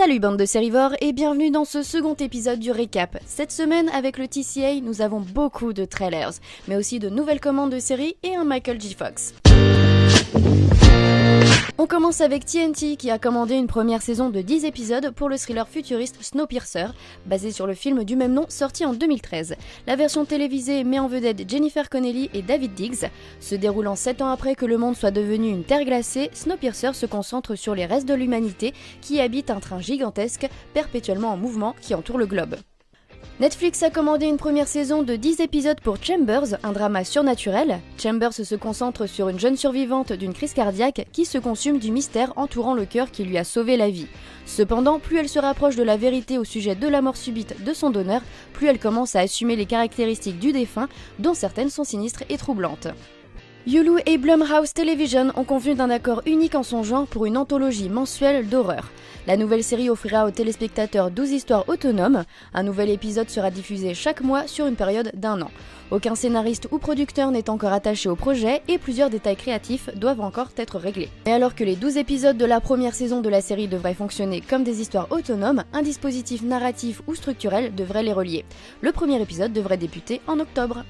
Salut bande de sérivores et bienvenue dans ce second épisode du récap. Cette semaine avec le TCA, nous avons beaucoup de trailers, mais aussi de nouvelles commandes de séries et un Michael J. Fox. On commence avec TNT qui a commandé une première saison de 10 épisodes pour le thriller futuriste Snowpiercer, basé sur le film du même nom sorti en 2013. La version télévisée met en vedette Jennifer Connelly et David Diggs. Se déroulant 7 ans après que le monde soit devenu une terre glacée, Snowpiercer se concentre sur les restes de l'humanité qui habitent un train gigantesque, perpétuellement en mouvement, qui entoure le globe. Netflix a commandé une première saison de 10 épisodes pour Chambers, un drama surnaturel. Chambers se concentre sur une jeune survivante d'une crise cardiaque qui se consume du mystère entourant le cœur qui lui a sauvé la vie. Cependant, plus elle se rapproche de la vérité au sujet de la mort subite de son donneur, plus elle commence à assumer les caractéristiques du défunt, dont certaines sont sinistres et troublantes. Yulu et Blumhouse Television ont convenu d'un accord unique en son genre pour une anthologie mensuelle d'horreur. La nouvelle série offrira aux téléspectateurs 12 histoires autonomes. Un nouvel épisode sera diffusé chaque mois sur une période d'un an. Aucun scénariste ou producteur n'est encore attaché au projet et plusieurs détails créatifs doivent encore être réglés. Et alors que les 12 épisodes de la première saison de la série devraient fonctionner comme des histoires autonomes, un dispositif narratif ou structurel devrait les relier. Le premier épisode devrait débuter en octobre.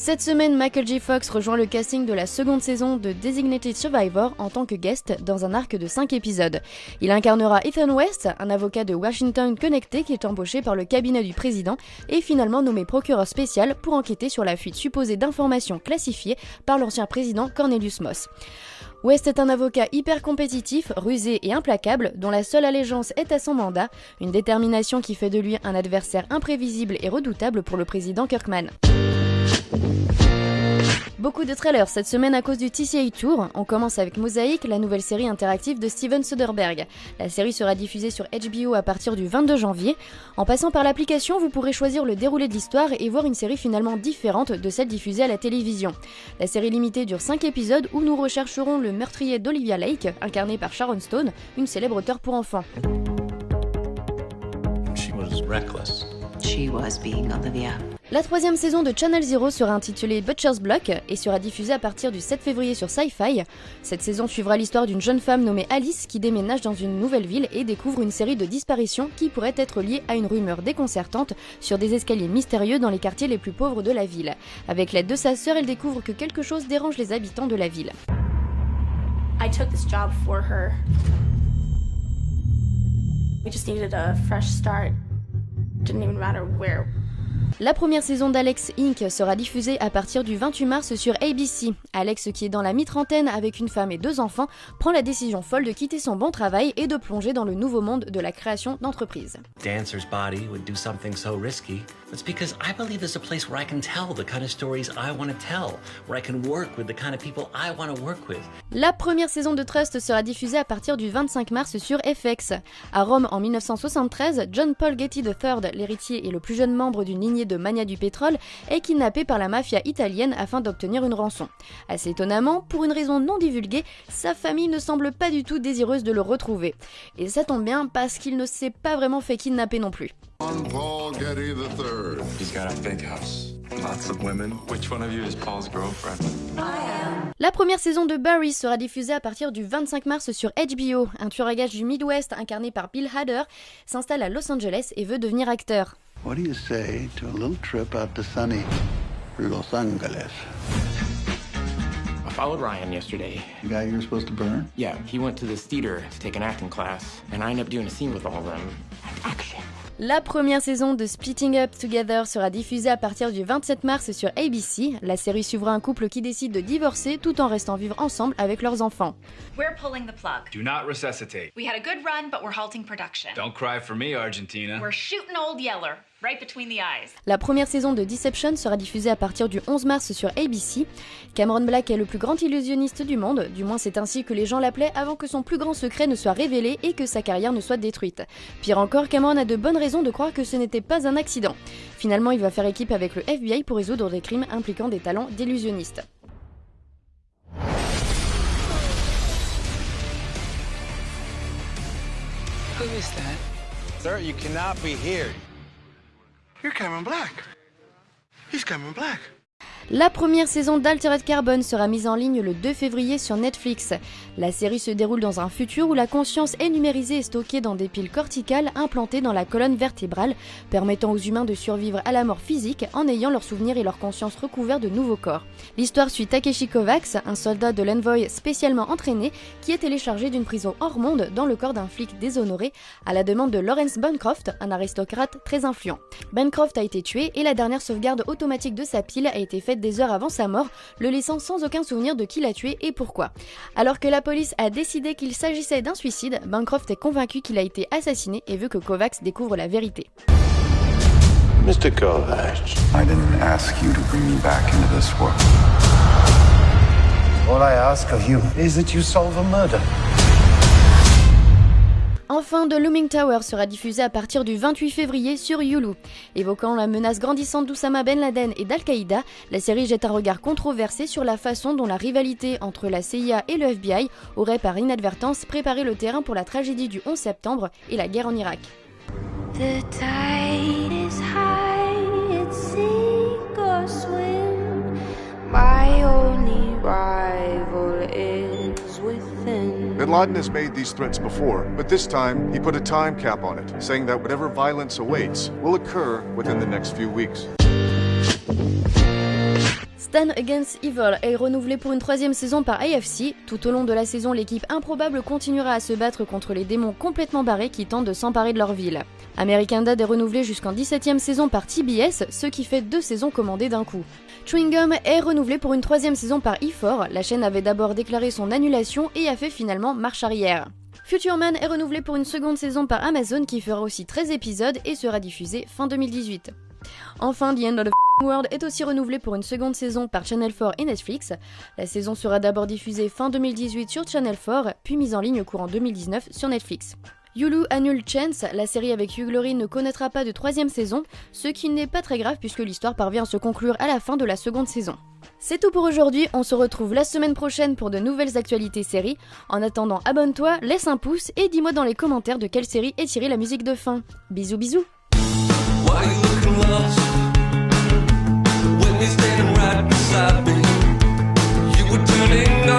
Cette semaine, Michael J. Fox rejoint le casting de la seconde saison de Designated Survivor en tant que guest dans un arc de 5 épisodes. Il incarnera Ethan West, un avocat de Washington connecté qui est embauché par le cabinet du président et finalement nommé procureur spécial pour enquêter sur la fuite supposée d'informations classifiées par l'ancien président Cornelius Moss. West est un avocat hyper compétitif, rusé et implacable, dont la seule allégeance est à son mandat, une détermination qui fait de lui un adversaire imprévisible et redoutable pour le président Kirkman. Beaucoup de trailers cette semaine à cause du TCA Tour. On commence avec Mosaic, la nouvelle série interactive de Steven Soderbergh. La série sera diffusée sur HBO à partir du 22 janvier. En passant par l'application, vous pourrez choisir le déroulé de l'histoire et voir une série finalement différente de celle diffusée à la télévision. La série limitée dure 5 épisodes où nous rechercherons le meurtrier d'Olivia Lake, incarné par Sharon Stone, une célèbre auteure pour enfants. She was reckless. She was being Olivia. La troisième saison de Channel Zero sera intitulée Butcher's Block et sera diffusée à partir du 7 février sur Sci-Fi. Cette saison suivra l'histoire d'une jeune femme nommée Alice qui déménage dans une nouvelle ville et découvre une série de disparitions qui pourraient être liées à une rumeur déconcertante sur des escaliers mystérieux dans les quartiers les plus pauvres de la ville. Avec l'aide de sa sœur, elle découvre que quelque chose dérange les habitants de la ville. I took this job for her. We just needed a fresh start. Didn't even matter where la première saison d'Alex Inc. sera diffusée à partir du 28 mars sur ABC. Alex, qui est dans la mi-trentaine avec une femme et deux enfants, prend la décision folle de quitter son bon travail et de plonger dans le nouveau monde de la création d'entreprises. Dancer's body would do something so risky. It's because I believe there's a place where I can tell the kind of stories I want to tell, where I can work with the kind of people I want to work with. La première saison de Trust sera diffusée à partir du 25 mars sur FX. À Rome en 1973, John Paul Getty III, l'héritier et le plus jeune membre d'une de mania du pétrole, est kidnappé par la mafia italienne afin d'obtenir une rançon. Assez étonnamment, pour une raison non divulguée, sa famille ne semble pas du tout désireuse de le retrouver. Et ça tombe bien parce qu'il ne s'est pas vraiment fait kidnapper non plus. Paul Getty III. He's got a big house. Lots of women. Which one of you is Paul's girlfriend? La première saison de Barry sera diffusée à partir du 25 mars sur HBO. Un tueur à gages du Midwest incarné par Bill Hader s'installe à Los Angeles et veut devenir acteur. What do you say to a little trip out to sunny Los Angeles? I followed Ryan yesterday. The guy you're supposed to burn? Yeah, he went to this theater to take an acting class, and I ended up doing a scene with all of them. Action. La première saison de Splitting Up Together sera diffusée à partir du 27 mars sur ABC. La série suivra un couple qui décide de divorcer tout en restant vivre ensemble avec leurs enfants. We're pulling the plug. Do not resuscitate. We had a good run, but we're halting production. Don't cry for me, Argentina. We're shooting Old Yeller. Right between the eyes. La première saison de Deception sera diffusée à partir du 11 mars sur ABC. Cameron Black est le plus grand illusionniste du monde, du moins c'est ainsi que les gens l'appelaient avant que son plus grand secret ne soit révélé et que sa carrière ne soit détruite. Pire encore, Cameron a de bonnes raisons de croire que ce n'était pas un accident. Finalement, il va faire équipe avec le FBI pour résoudre des crimes impliquant des talents d'illusionniste. Who is that? Sir, you cannot be here. You're Cameron Black. He's Cameron Black. La première saison d'Altered Carbon sera mise en ligne le 2 février sur Netflix. La série se déroule dans un futur où la conscience est numérisée et stockée dans des piles corticales implantées dans la colonne vertébrale, permettant aux humains de survivre à la mort physique en ayant leurs souvenirs et leur conscience recouverts de nouveaux corps. L'histoire suit Takeshi Kovacs, un soldat de l'Envoy spécialement entraîné, qui est téléchargé d'une prison hors monde dans le corps d'un flic déshonoré, à la demande de Lawrence Bancroft, un aristocrate très influent. Bancroft a été tué et la dernière sauvegarde automatique de sa pile a été faite des heures avant sa mort, le laissant sans aucun souvenir de qui l'a tué et pourquoi. Alors que la police a décidé qu'il s'agissait d'un suicide, Bancroft est convaincu qu'il a été assassiné et veut que Kovacs découvre la vérité. Mr. Kovacs, I didn't ask you to bring me back into this world. All I ask of you is that you solve a murder. Enfin, The Looming Tower sera diffusé à partir du 28 février sur Hulu. Évoquant la menace grandissante d'Oussama Ben Laden et d'Al-Qaïda, la série jette un regard controversé sur la façon dont la rivalité entre la CIA et le FBI aurait par inadvertance préparé le terrain pour la tragédie du 11 septembre et la guerre en Irak. Bin Laden has made these threats before, but this time he put a time cap on it, saying that whatever violence awaits will occur within the next few weeks. Stan Against Evil est renouvelé pour une troisième saison par AFC. Tout au long de la saison, l'équipe improbable continuera à se battre contre les démons complètement barrés qui tentent de s'emparer de leur ville. American Dad est renouvelé jusqu'en 17ème saison par TBS, ce qui fait deux saisons commandées d'un coup. Chewing Gum est renouvelé pour une troisième saison par E4. La chaîne avait d'abord déclaré son annulation et a fait finalement marche arrière. Future Man est renouvelé pour une seconde saison par Amazon qui fera aussi 13 épisodes et sera diffusé fin 2018. Enfin, The End of the World est aussi renouvelé pour une seconde saison par Channel 4 et Netflix. La saison sera d'abord diffusée fin 2018 sur Channel 4, puis mise en ligne courant 2019 sur Netflix. Yulu annule Chance, la série avec Hugh Laurie ne connaîtra pas de troisième saison, ce qui n'est pas très grave puisque l'histoire parvient à se conclure à la fin de la seconde saison. C'est tout pour aujourd'hui, on se retrouve la semaine prochaine pour de nouvelles actualités séries. En attendant, abonne-toi, laisse un pouce et dis-moi dans les commentaires de quelle série est tirée la musique de fin. Bisous bisous when you're standing right beside me. You were turning